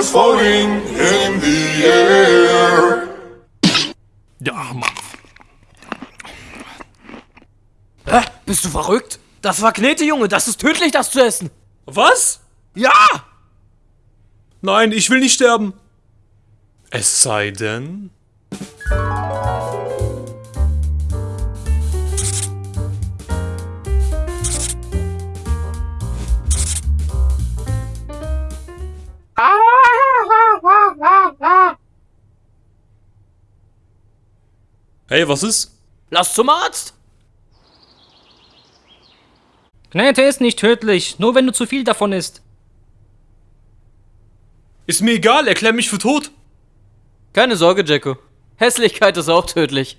Fingers floating in the air. Ja, Mann. Hä? Bist du verrückt? Das war Knete, Junge. Das ist tödlich, das zu essen. Was? Ja! Nein, ich will nicht sterben. Es sei denn... Hey, was ist? Lass zum Arzt. Knete ist nicht tödlich, nur wenn du zu viel davon isst. Ist mir egal, erklär mich für tot. Keine Sorge, Jacko. Hässlichkeit ist auch tödlich.